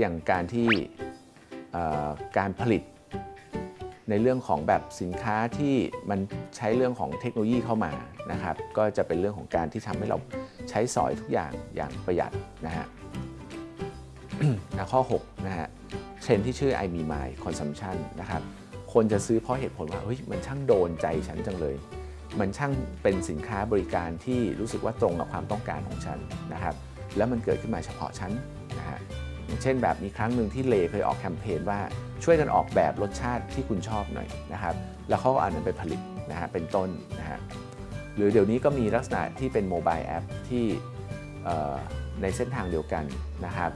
อย่างการที่การผลิตในเรื่องของแบบสินค้าที่มันใช้เรื่องของเทคโนโลยีเข้ามานะครับ ก็จะเป็นเรื่องของการที่ทำให้เราใช้สอยทุกอย่างอย่างประหยัดนะฮะนะข้อ6นะฮะเทรนที่ชื่อ I Me My Consumption นะครับ คนจะซื้อเพราะเหตุผลว่าเฮ้ยมันช่างโดนใจฉันจังเลย มันช่างเป็นสินค้าบริการที่รู้สึกว่าตรงกับความต้องการของฉันนะครับ แล้วมันเกิดขึ้นมาเฉพาะฉันนะฮะ อย่างเช่นแบบมีครั้งหนึ่งที่เลเคยออกแคมเปญว่าช่วยกันออกแบบรสชาติที่คุณชอบหน่อยนะครับ แล้วเขาก็เอานั้นไปผลิตนะฮะเป็นต้นนะฮะหรือเดี๋ยวนี้ก็มีลักษณะที่เป็นโมบายแอปที่ในเส้นทางเดียวกันนะครับ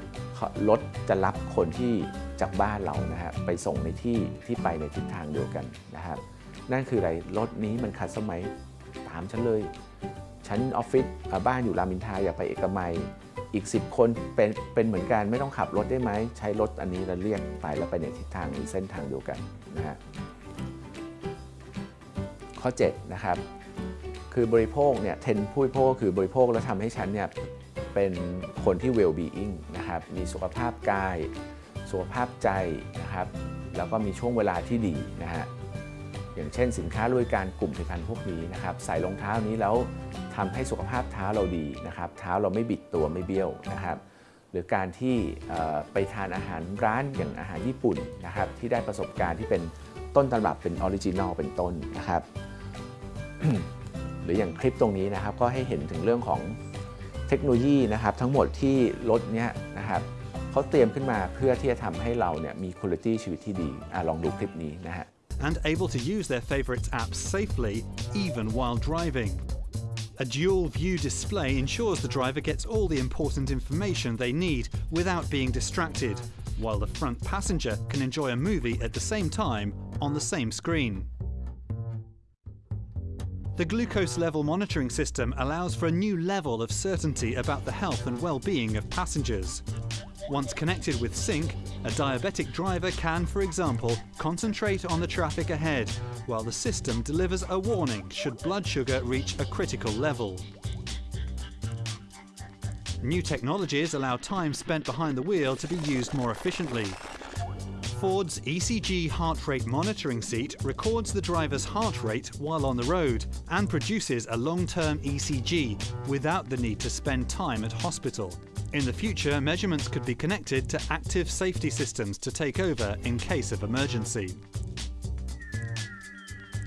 รถจะรับคนที่จากบ้านเรานะฮะไปส่งในที่ที่ไปในทิศทางเดียวกันนะครับ นั่นคืออะไรรถนี้มันคัดสมัยตามฉันเลย ฉันออฟฟิศบ้านอยู่รามอินทราอยากไปเอกมัย อีก 10 คนเป็นเป็นเหมือนกันไม่ต้องขับรถได้ไหม ใช้รถอันนี้แล้วเรียกไปแล้วไปในทิศทางหรือเส้นทางเดียวกันนะฮะข้อ 7 นะครับ คือบริโภคเนี่ยเทนผู้บริโภคคือบริโภคแล้วทำให้ฉันเนี่ยเป็นคนที่ well being นะครับ มีสุขภาพกาย สุขภาพใจนะครับ แล้วก็มีช่วงเวลาที่ดีนะฮะอย่างเช่นสินค้าบริการกลุ่มผลิตภัณฑ์พวกนี้นะครับ ใส่รองเท้านี้แล้ว ทำให้สุขภาพเท้าเราดีนะครับ เท้าเราไม่บิดตัวไม่เบี้ยวนะครับ หรือการที่ไปทานอาหารร้านอย่างอาหารญี่ปุ่นนะครับ ที่ได้ประสบการณ์ที่เป็นต้นตำรับเป็นออริจินอลเป็นต้นนะครับ หรืออย่างคลิปตรงนี้นะครับ ก็ให้เห็นถึงเรื่องของเทคโนโลยีนะครับ ทั้งหมดที่รถเนี้ยนะครับเขาเตรียมขึ้นมาเพื่อที่จะทำให้เราเนี่ยมีคุณภาพชีวิตที่ดีอลองดูคลิปนี้นะฮะ and able to use their favorite apps safely even while driving. A dual view display ensures the driver gets all the important information they need without being distracted, while the front passenger can enjoy a movie at the same time on the same screen. The glucose level monitoring system allows for a new level of certainty about the health and well-being of passengers. Once connected with Sync, a diabetic driver can, for example, concentrate on the traffic ahead, while the system delivers a warning should blood sugar reach a critical level. New technologies allow time spent behind the wheel to be used more efficiently. Ford's ECG heart rate monitoring seat records the driver's heart rate while on the road and produces a long-term ECG without the need to spend time at hospital. In the future, measurements could be connected to active safety systems to take over in case of emergency.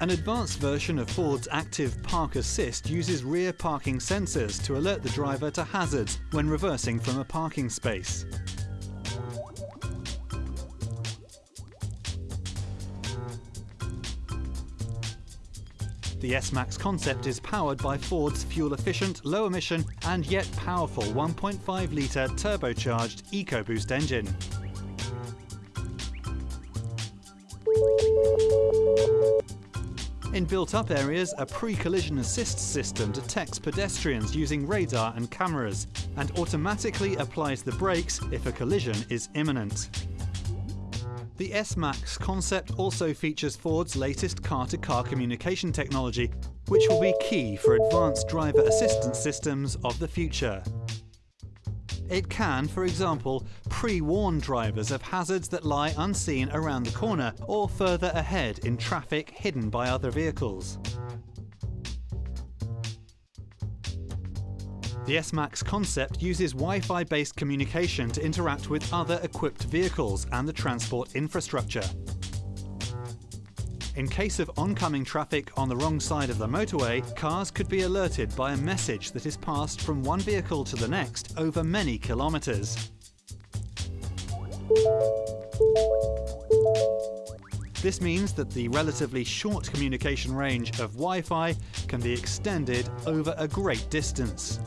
An advanced version of Ford's Active Park Assist uses rear parking sensors to alert the driver to hazards when reversing from a parking space. The S-Max concept is powered by Ford's fuel-efficient, low-emission and yet powerful 1.5-litre turbocharged EcoBoost engine. In built-up areas, a pre-collision assist system detects pedestrians using radar and cameras and automatically applies the brakes if a collision is imminent. The S-Max concept also features Ford's latest car-to-car communication technology, which will be key for advanced driver assistance systems of the future. It can, for example, pre-warn drivers of hazards that lie unseen around the corner or further ahead in traffic hidden by other vehicles. The S-Max concept uses Wi-Fi based communication to interact with other equipped vehicles and the transport infrastructure. In case of oncoming traffic on the wrong side of the motorway, cars could be alerted by a message that is passed from one vehicle to the next over many kilometres. This means that the relatively short communication range of Wi-Fi can be extended over a great distance.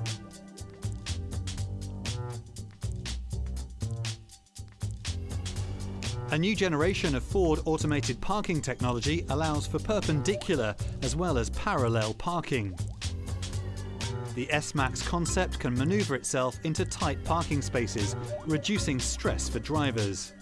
A new generation of Ford automated parking technology allows for perpendicular as well as parallel parking. The S-Max concept can maneuver itself into tight parking spaces, reducing stress for drivers.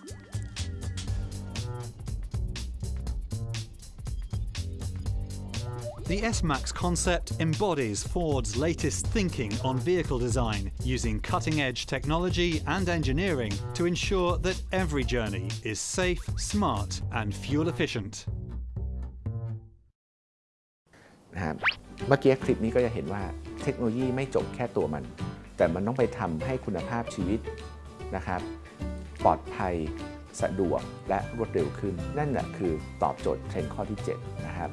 The S-Max concept embodies Ford's latest thinking on vehicle design, using cutting-edge technology and engineering to ensure that every journey is safe, smart and fuel efficient. นะครับเมื่อกี้คลิปนี้ก็จะเห็นว่าเทคโนโลยีไม่จบแค่ตัวมัน แต่มันต้องไปทำให้คุณภาพชีวิตนะครับ ปลอดภัยสะดวกและรวดเร็วขึ้น นั่นแหละคือตอบโจทย์เทรนด์ข้อที่ 7 นะครับ